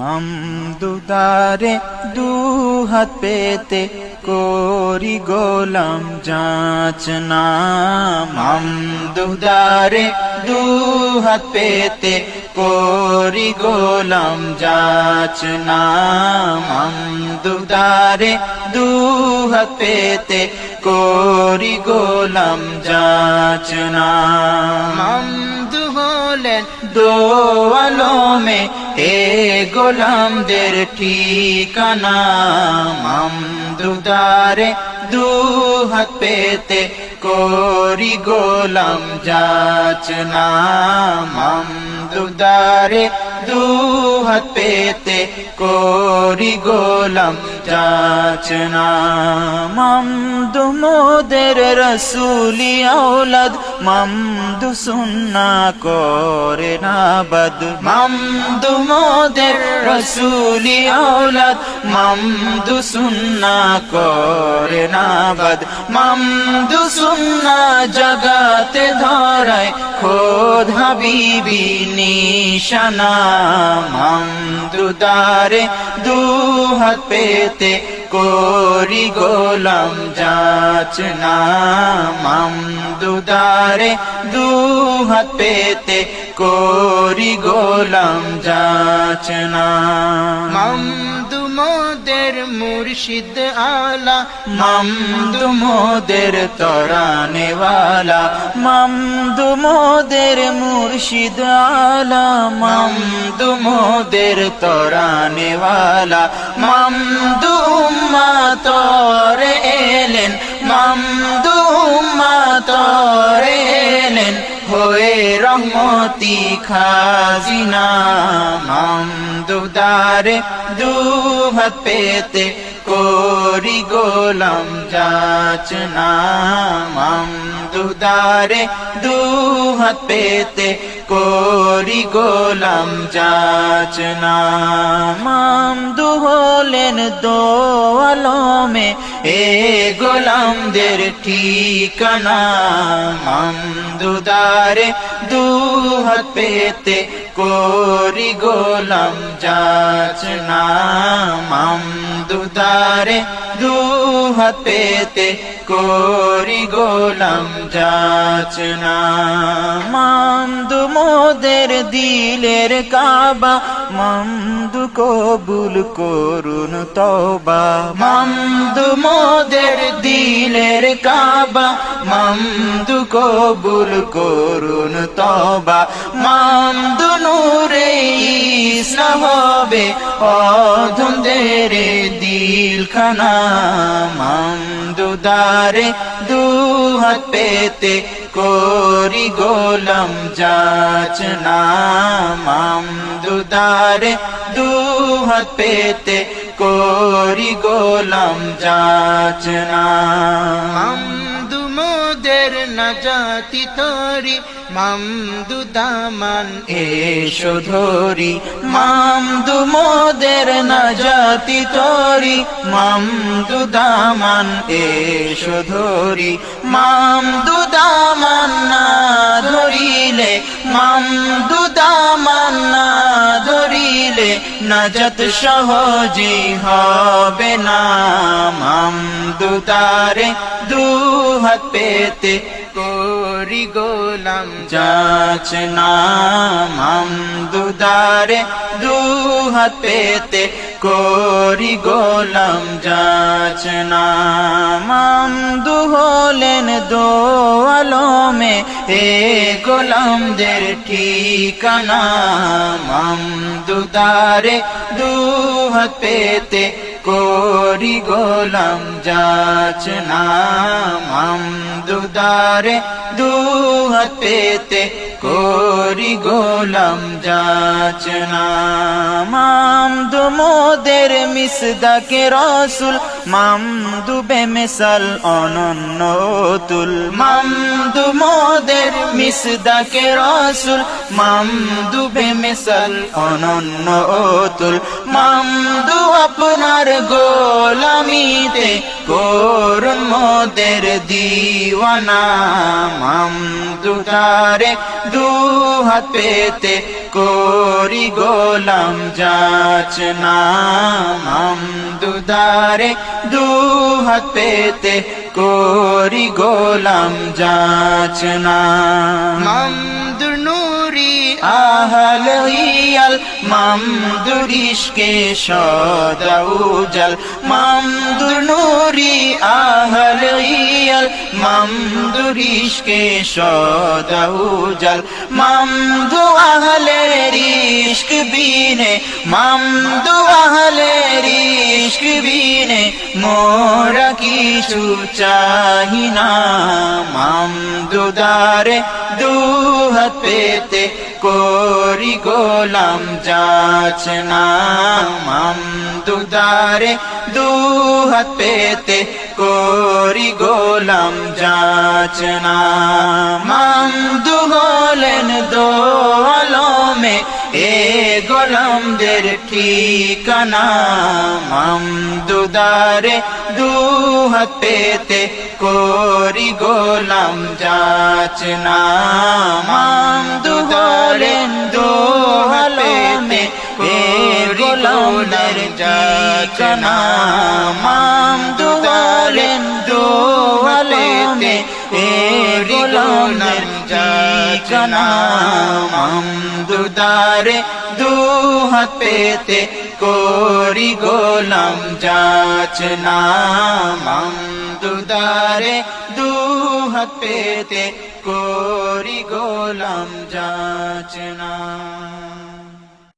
মামদুদারে দু হাত পেতে করি গোলাম যাচনা মামদুদারে দু হাত পেতে করি গোলাম যাচনা মামদুদারে দু হাত পেতে করি গোলাম যাচনা মামদু হলেন দোয়ালমে এ গোলামদের ঠিকানা মামদুদারে দু হাত পেতে করি গোলাম যাচনা মামদুদারে দু হাত পেতে করি গোলাম যাচনা মামদু মোদের রসুলি আওলাদ। মামদু সুন্না করে না বদ। মামদু মোদের রসুলি আওলাদ। মামদু সুন্না করে না বদ মামদু সুন্না জগাতে ধরায় খোদ হাবিবি নিশানা। মামদু দারে দু হাত পেতে করি গোলাম যাচনা মামদুদারে দু হাত পেতে করি গোলাম যাচনা মামদু মোদের মুর্শিদ আলা, মামদু মোদের তরানেওয়ালা মামদু মোদের মুর্শিদ আলা, মামদু মোদের তরানেওয়ালা মামদু উম্মা তরে এলেন, মামদু উম্মা তরে এলেন। হয়ে রহমতি খাজিনা। মামদুদারে দু হাত পেতে করি গোলাম যাচনা মামদুদারে দু হাত পেতে করি গোলাম যাচনা মামদু হলেন দোয়ালমে এ গোলামদের ঠিকানা মামদুদারে দু হাত পেতে করি গোলাম যাচনা মামদুদারে দু হাত পেতে করি গোলাম যাচনা মামদু মোদের দিলের কাবা মামদু কবুল করুন তবা মামদু মোদের দিলের কাবা মামদু কবুল করুন তবা মামদু নূরে ইসা হবে দিল খানা মামদু দারে দু হাত পেতে করি গোলাম যাচনা মামদুদারে দু হাত পেতে করি গোলাম যাচনা নাজাতি তরি, মামদু দামান এসো ধরি। মামদু মোদের না জাতি তরি, মামদু দামান এসো ধরি। মামদু দামান না ধরিলে, মামদু দামান না ধরিলে নাজত সহজে হবে না। মামদু তারে দু হাত পেতে করি গোলাম যাচনা মামদুদারে দু হাত পেতে করি গোলাম যাচনা মামদু হলেন দোয়ালমে হে গোলামদের ঠিকানা মামদুদারে দু হাত পেতে করি গোলাম যাচনা মামদুদারে দু হাত পেতে করি গোলাম যাচনা মামদু মোদের মিসদাকে রসুল মামদু বেমিসাল অনন্য তুল মামদু মোদের মিসদাকে রসুল মামদু বেমিসাল অনন্য তুল মামদু আপনার গোলামিতে করুন মোদের দিওয়ানা। মামদু তারে দু হাত পেতে করি গোলাম যাচনা মামদু দারে দু হাত পেতে করি গোলাম যাচনা নুরি আহল হিয়াল মামদুরিশকে সদাউজাল। মামদুর নুরি আহল হিয়াল মামদুরিশকে সদাউজাল। মামদু আহলে রিশক বিনে, মামদু আহলে রিশক বিনে, মোরা কিছু চাহি না। মামদু দারে দুহাত পেতে করি গোলাম যাচনা মামদু দারে দুহাত পেতে করি গোলাম যাচনা মামদু হলেন দোলমে এ গোলামদের ঠিকানা। মাম মামদুদারে দুহাত পেতে করি গোলাম যাচনা মামদুদারে দুহাত পেতে এ গোলামদের যাচনা মামদুদারে দুহাত পেতে এ গোলামদের যাচনা মামদুদারে দুহাত পেতে করি গোলাম যাচনা মামদুদারে দুহাত পেতে করি গোলাম যাচনা।